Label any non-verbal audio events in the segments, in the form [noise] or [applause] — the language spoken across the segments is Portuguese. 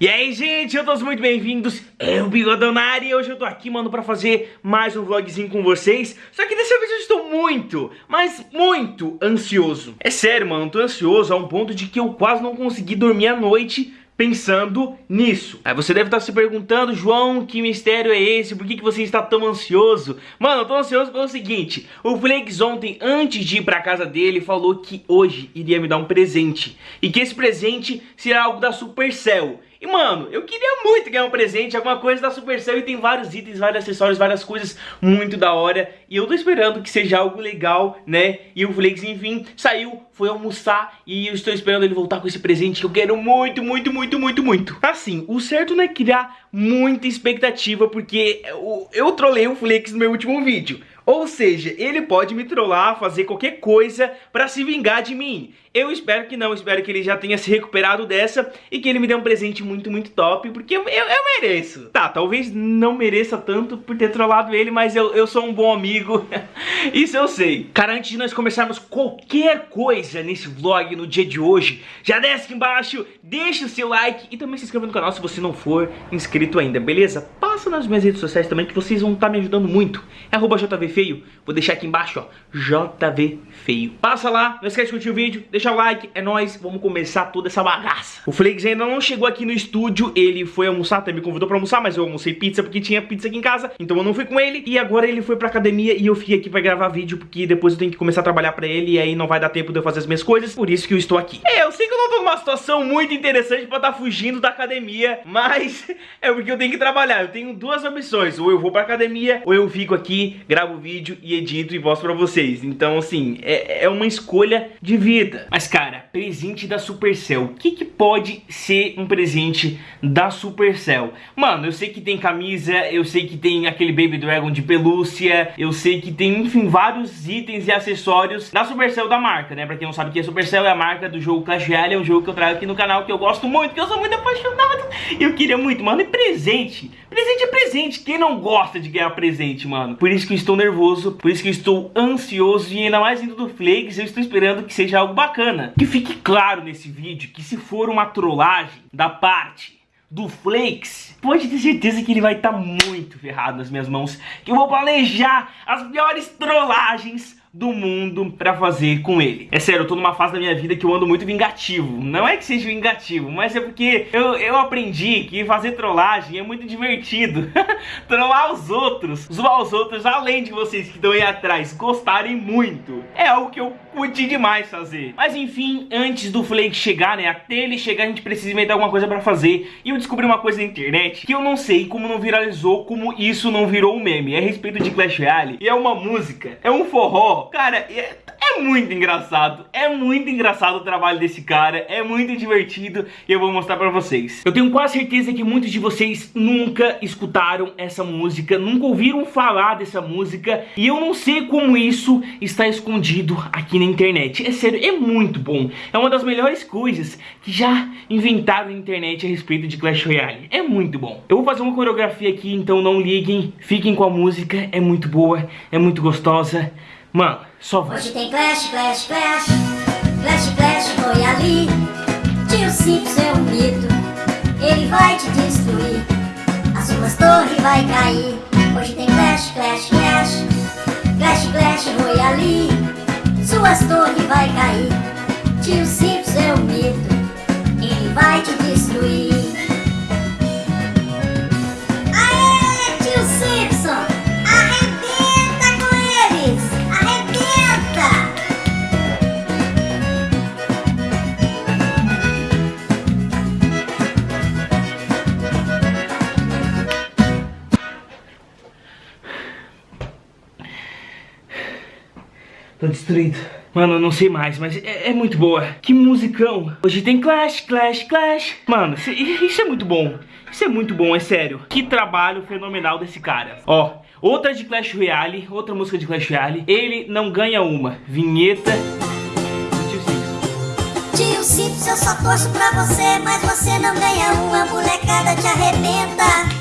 E aí, gente, eu todos muito bem-vindos, o Bigodonari e hoje eu tô aqui, mano, pra fazer mais um vlogzinho com vocês Só que dessa vez eu estou muito, mas muito ansioso É sério, mano, tô ansioso a um ponto de que eu quase não consegui dormir à noite pensando nisso. Aí você deve estar se perguntando, João, que mistério é esse? Por que, que você está tão ansioso? Mano, eu tô ansioso pelo seguinte, o Flakes ontem, antes de ir pra casa dele, falou que hoje iria me dar um presente. E que esse presente será algo da Supercell. E mano, eu queria muito ganhar um presente, alguma coisa da Supercell e tem vários itens, vários acessórios, várias coisas muito da hora. E eu tô esperando que seja algo legal, né? E o Flakes, enfim, saiu, foi almoçar e eu estou esperando ele voltar com esse presente que eu quero muito, muito, muito, muito, muito. Assim, o certo não é criar muita expectativa porque eu, eu trolei o Flakes no meu último vídeo. Ou seja, ele pode me trollar, fazer qualquer coisa pra se vingar de mim. Eu espero que não, espero que ele já tenha se recuperado dessa e que ele me dê um presente muito, muito top, porque eu, eu, eu mereço. Tá, talvez não mereça tanto por ter trollado ele, mas eu, eu sou um bom amigo, [laughs] isso eu sei. Cara, antes de nós começarmos qualquer coisa nesse vlog no dia de hoje, já desce aqui embaixo, deixa o seu like e também se inscreva no canal se você não for inscrito ainda, beleza? Passa nas minhas redes sociais também que vocês vão estar tá me ajudando muito. É arroba JVF feio, vou deixar aqui embaixo, ó, JV feio. Passa lá, não esquece de curtir o vídeo, deixa o like, é nóis, vamos começar toda essa bagaça. O Flakes ainda não chegou aqui no estúdio, ele foi almoçar, até me convidou pra almoçar, mas eu almocei pizza porque tinha pizza aqui em casa, então eu não fui com ele. E agora ele foi pra academia e eu fiquei aqui pra gravar vídeo, porque depois eu tenho que começar a trabalhar pra ele e aí não vai dar tempo de eu fazer as minhas coisas, por isso que eu estou aqui. É, eu sei que eu não tô numa situação muito interessante pra estar tá fugindo da academia, mas [laughs] é porque eu tenho que trabalhar. Eu tenho duas opções, ou eu vou pra academia, ou eu fico aqui, gravo vídeo e edito e mostro pra vocês. Então, assim, é, é uma escolha de vida. Mas, cara, presente da Supercell. O que, que pode ser um presente da Supercell? Mano, eu sei que tem camisa, eu sei que tem aquele Baby Dragon de pelúcia, eu sei que tem, enfim, vários itens e acessórios da Supercell da marca, né? Pra quem não sabe que a Supercell é a marca do jogo Clash Royale, é um jogo que eu trago aqui no canal que eu gosto muito, que eu sou muito apaixonado. Eu queria muito, mano, e presente? Presente é presente. Quem não gosta de ganhar presente, mano? Por isso que eu estou nervoso, por isso que eu estou ansioso e ainda mais indo do Flakes, eu estou esperando que seja algo bacana. Que fique claro nesse vídeo que se for uma trollagem da parte do Flakes, pode ter certeza que ele vai estar tá muito ferrado nas minhas mãos, que eu vou planejar as piores trollagens do mundo pra fazer com ele. É sério, eu tô numa fase da minha vida que eu ando muito vingativo. Não é que seja vingativo, mas é porque eu, eu aprendi que fazer trollagem é muito divertido. [laughs] Trollar os outros, zoar os outros, além de vocês que estão aí atrás gostarem muito. É algo que eu curti demais fazer. Mas enfim, antes do Flake chegar, né, até ele chegar a gente precisa inventar alguma coisa pra fazer. E eu descobri uma coisa na internet que eu não sei como não viralizou, como isso não virou um meme. É a respeito de Clash Royale e é uma música, é um forró Cara, é, é muito engraçado. É muito engraçado o trabalho desse cara. É muito divertido e eu vou mostrar pra vocês. Eu tenho quase certeza que muitos de vocês nunca escutaram essa música, nunca ouviram falar dessa música e eu não sei como isso está escondido aqui na internet. É sério, é muito bom. É uma das melhores coisas que já inventaram na internet a respeito de Clash Royale. É muito bom. Eu vou fazer uma coreografia aqui, então não liguem. Fiquem com a música, é muito boa, é muito gostosa. Mano, só vai. Hoje tem Clash, Clash, Clash. Clash, Clash, foi ali. Tio Simpson é um mito. Ele vai te destruir. As suas torres vai cair. Hoje tem Clash, Clash, Clash. Clash, Clash, foi ali. Suas torres vai cair. Tio Simpson é um mito. Ele vai te Tô destruído. Mano, eu não sei mais, mas é, é, muito boa. Que musicão. Hoje tem Clash, Clash, Clash. Mano, isso é muito bom. Isso é muito bom, é sério. Que trabalho fenomenal desse cara. Ó, outra de Clash Royale, outra música de Clash Royale. Ele não ganha uma. Vinheta do Tio Simpson. Tio Simpson, eu só torço pra você, mas você não ganha uma. Molecada te arrebenta.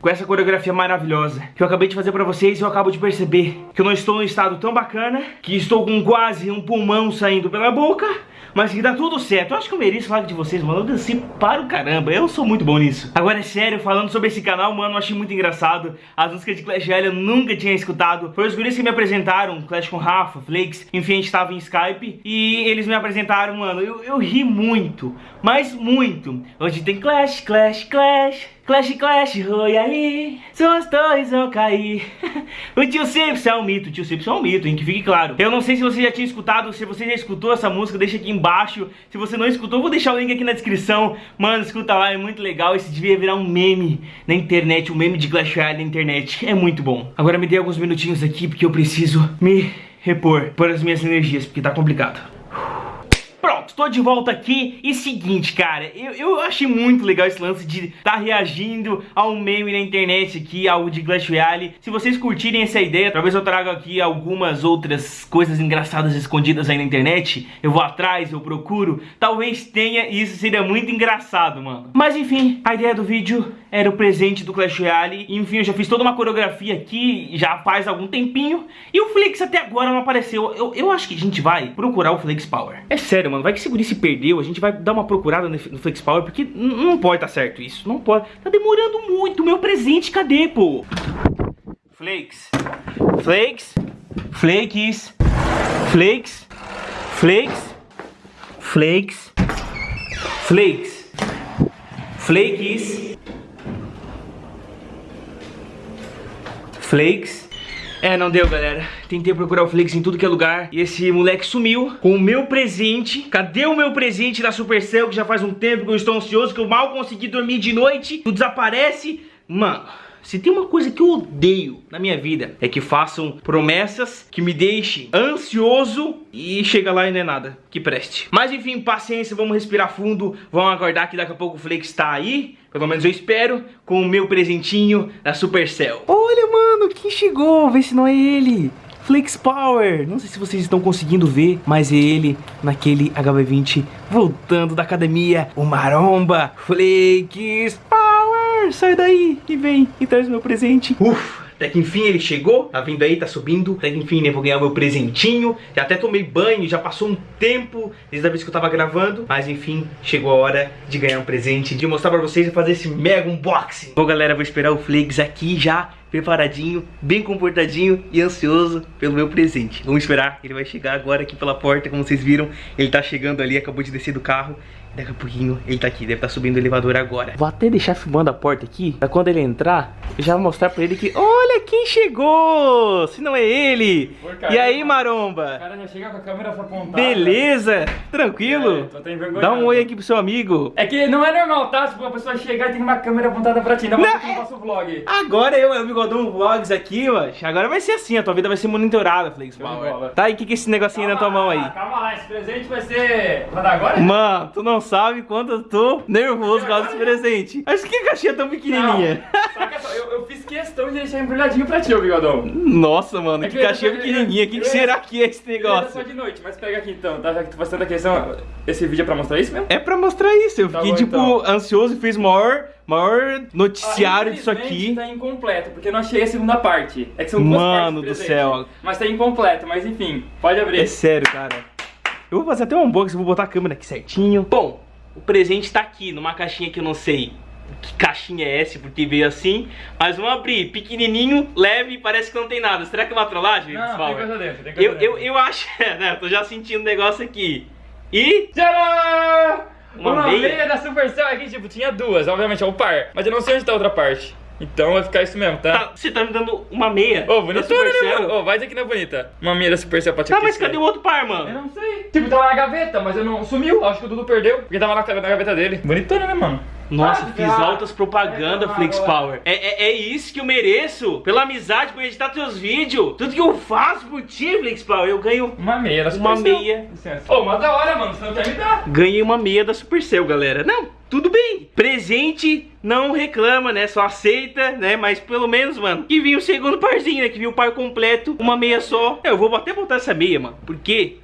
Com essa coreografia maravilhosa que eu acabei de fazer pra vocês, eu acabo de perceber que eu não estou num estado tão bacana, que estou com quase um pulmão saindo pela boca, mas que dá tudo certo. Eu acho que eu mereço falar de vocês, mano. Eu dancei para o caramba. Eu sou muito bom nisso. Agora, é sério, falando sobre esse canal, mano, eu achei muito engraçado. As músicas de Clash Royale eu nunca tinha escutado. Foi os guris que me apresentaram, Clash com Rafa, Flakes. Enfim, a gente tava em Skype e eles me apresentaram, mano. Eu, eu ri muito, mas muito. Hoje tem Clash, Clash, Clash. Clash, Clash, Royale, seus dois vão cair. [laughs] o tio Simpson é um mito, o tio Simpson é um mito, hein, que fique claro. Eu não sei se você já tinha escutado, se você já escutou essa música, deixa aqui embaixo. Se você não escutou, vou deixar o link aqui na descrição. Mano, escuta lá, é muito legal. Esse devia virar um meme na internet, um meme de Clash Royale na internet. É muito bom. Agora me dê alguns minutinhos aqui, porque eu preciso me repor por as minhas energias, porque tá complicado. Tô de volta aqui e seguinte, cara, eu, eu achei muito legal esse lance de estar tá reagindo ao meme na internet aqui, algo de Clash Royale. Se vocês curtirem essa ideia, talvez eu traga aqui algumas outras coisas engraçadas escondidas aí na internet. Eu vou atrás, eu procuro, talvez tenha e isso seria muito engraçado, mano. Mas enfim, a ideia do vídeo era o presente do Clash Royale. Enfim, eu já fiz toda uma coreografia aqui, já faz algum tempinho. E o Flix até agora não apareceu. Eu, eu acho que a gente vai procurar o Flix Power. É sério, mano. Vai que esse guri se perdeu. A gente vai dar uma procurada no Flex Power, porque não pode tá certo isso. Não pode. Tá demorando muito. Meu presente, cadê, pô? Flakes. Flakes. Flakes. Flakes. Flakes. Flakes. Flakes. Flakes. Flakes. É, não deu, galera. Tentei procurar o Flix em tudo que é lugar e esse moleque sumiu com o meu presente. Cadê o meu presente da Supercell que já faz um tempo que eu estou ansioso, que eu mal consegui dormir de noite? Tu desaparece? Mano... Se tem uma coisa que eu odeio na minha vida é que façam promessas que me deixem ansioso e chega lá e não é nada que preste. Mas enfim, paciência, vamos respirar fundo, vamos aguardar que daqui a pouco o Flake está aí, pelo menos eu espero, com o meu presentinho da Supercell. Olha, mano, quem chegou? Vê se não é ele. Flex Power. Não sei se vocês estão conseguindo ver, mas ele naquele HB20 voltando da academia. O Maromba Flex Power. Sai daí e vem e traz meu presente. Ufa. Até que enfim ele chegou, tá vindo aí, tá subindo Até que enfim, né, vou ganhar meu presentinho. Já até tomei banho, já passou um tempo Desde a vez que eu tava gravando Mas enfim, chegou a hora de ganhar um presente De mostrar pra vocês e fazer esse mega unboxing. Bom galera, vou esperar o Flakes aqui já Preparadinho, bem comportadinho e ansioso pelo meu presente. Vamos esperar, ele vai chegar agora aqui pela porta Como vocês viram, ele tá chegando ali, acabou de descer do carro Daqui a pouquinho ele tá aqui, deve estar tá subindo o elevador agora. Vou até deixar filmando a porta aqui, pra quando ele entrar, eu já vou mostrar pra ele que, olha quem chegou! Se não é ele! e aí, maromba? O cara já chega com a câmera apontada. Beleza? Tranquilo? É, tô até Dá um oi aqui pro seu amigo. É que não é normal, tá? Se uma pessoa chegar e tem uma câmera apontada pra ti, não, não é... eu faço vlog. Agora eu, eu Bigodão Vlogs aqui, mano. Agora vai ser assim, a tua vida vai ser monitorada, Flix Power. Tá, e o que que é esse negocinho calma na tua mão aí? Calma lá, esse presente vai ser... Vai dar agora? Mano, tu não sabe quanto eu tô nervoso com esse presente. Acho que a caixinha é tão pequenininha. Não, eu, eu, fiz questão de deixar embrulhadinho pra ti, ô bigodão. Nossa, mano, é que, que caixinha pequenininha. O que, que será que é esse negócio? só de noite, mas pega aqui então, tá? Já que tu faz tanta questão, esse vídeo é pra mostrar isso mesmo? É pra mostrar isso. Eu tá fiquei, bom, tipo, então. ansioso e fiz maior maior noticiário ah, disso aqui. tá incompleto, porque eu não achei a segunda parte. É que são duas Mano do céu. Mas tá incompleto, mas enfim, pode abrir. É sério, cara. Eu vou fazer até um unboxing, vou botar a câmera aqui certinho. Bom, o presente tá aqui, numa caixinha que eu não sei que caixinha é essa, porque veio assim. Mas vamos abrir, pequenininho, leve, parece que não tem nada. Será que é uma trollagem? Não, pessoal? tem coisa dentro, tem coisa eu, dentro. Eu, eu acho, [laughs] né, eu tô já sentindo o negócio aqui. E... Tcharam! Uma, uma meia? meia da Supercell aqui, tipo, tinha duas, obviamente, é o par. Mas eu não sei onde tá a outra parte. Então vai ficar isso mesmo, tá? tá você tá me dando uma meia Ô, oh, bonita né, Ô, oh, vai dizer que não é bonita. Uma meia da Supercell pra te Tá, mas cadê o outro par, mano? Eu não sei. Tipo, tava na gaveta, mas eu não... Sumiu. Acho que o Dudu perdeu, porque tava na, na gaveta dele. Bonitona, né, mano? Nossa, ah, fiz altas propaganda, é, Flix Power. É, é, é, isso que eu mereço. Pela amizade, por editar teus vídeos. Tudo que eu faço por ti, Flix Power, eu ganho uma meia da Supercell. Uma meia. Ô, oh, mas da hora, mano. Você não quer me dar. Ganhei uma meia da Supercell, galera. Não, tudo bem. Presente não reclama, né? Só aceita, né? Mas pelo menos, mano, que vinha o segundo parzinho, né? Que vinha o par completo, uma meia só. Eu vou até botar essa meia, mano. Porque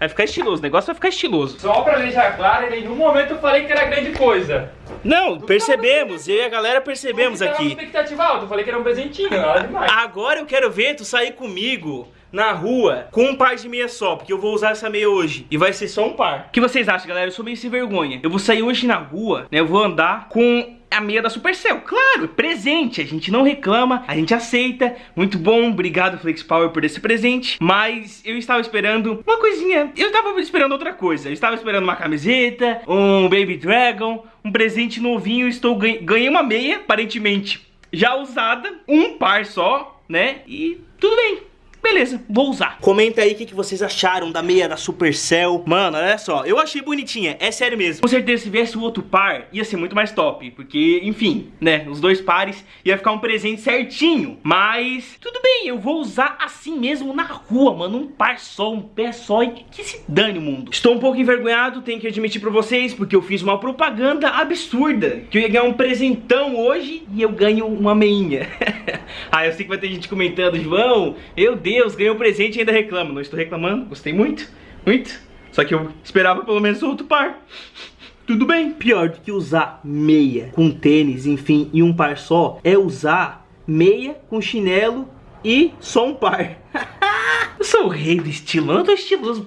Vai ficar estiloso, o negócio vai ficar estiloso. Só pra deixar claro, em nenhum momento eu falei que era grande coisa. Não, percebemos, eu e a galera percebemos aqui. com expectativa alta, eu falei que era um presentinho, nada demais. Agora eu quero ver tu sair comigo na rua com um par de meia só, porque eu vou usar essa meia hoje. E vai ser só um par. O que vocês acham, galera? Eu sou meio sem vergonha. Eu vou sair hoje na rua, né? Eu vou andar com a meia da Supercell. Claro, presente. A gente não reclama, a gente aceita. Muito bom, obrigado Flex Power por esse presente. Mas eu estava esperando uma coisinha. Eu estava esperando outra coisa. Eu estava esperando uma camiseta, um Baby Dragon, um presente novinho. Estou ganhei uma meia, aparentemente já usada, um par só, né? E tudo bem. Beleza, vou usar. Comenta aí o que, que vocês acharam da meia da Supercell. Mano, olha só, eu achei bonitinha, é sério mesmo. Com certeza, se viesse o outro par, ia ser muito mais top. Porque, enfim, né, os dois pares ia ficar um presente certinho. Mas, tudo bem, eu vou usar assim mesmo na rua, mano. Um par só, um pé só e que se dane o mundo. Estou um pouco envergonhado, tenho que admitir pra vocês, porque eu fiz uma propaganda absurda. Que eu ia ganhar um presentão hoje e eu ganho uma meinha. [laughs] ah, eu sei que vai ter gente comentando, João, meu Deus, ganhei um presente e ainda reclamo. Não estou reclamando, gostei muito, muito. Só que eu esperava pelo menos outro par. Tudo bem. Pior do que usar meia com tênis, enfim, e um par só, é usar meia com chinelo e só um par. [laughs] eu sou o rei do estilo, eu tô estiloso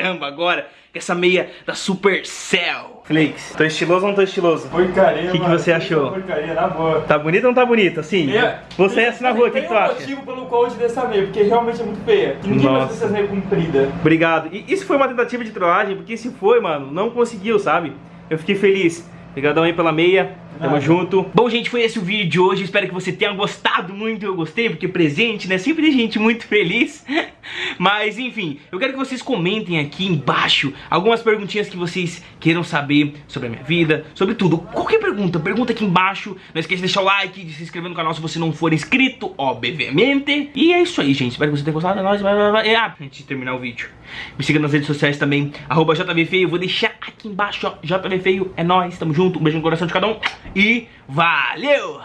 caramba agora. Com essa meia da Supercell. Flix, tô estiloso ou não tô estiloso? Porcaria, O que, que você achou? Porcaria, na boa. Tá bonito ou não tá bonito? Assim, Meia- você é assim na rua, o que, Tem que tu um acha? motivo pelo qual eu te dei essa meia, porque realmente é muito feia. E ninguém Nossa. gosta dessas meias compridas. Obrigado. E isso foi uma tentativa de trollagem, porque se foi, mano, não conseguiu, sabe? Eu fiquei feliz. Obrigadão aí pela meia. Tamo Nada. junto. Bom, gente, foi esse o vídeo de hoje. Espero que você tenha gostado muito. Eu gostei, porque presente, né? Sempre tem gente muito feliz. [laughs] Mas, enfim, eu quero que vocês comentem aqui embaixo algumas perguntinhas que vocês queiram saber sobre a minha vida, sobre tudo. Qualquer pergunta, pergunta aqui embaixo. Não esqueça de deixar o like, de se inscrever no canal se você não for inscrito, obviamente. E é isso aí, gente. Espero que você tenha gostado. É vai. Ah, antes de terminar o vídeo. Me siga nas redes sociais também, arroba JVFeio. Vou deixar aqui embaixo, ó. JVFeio. É nóis, tamo junto. Um beijo no coração de cada um. E valeu!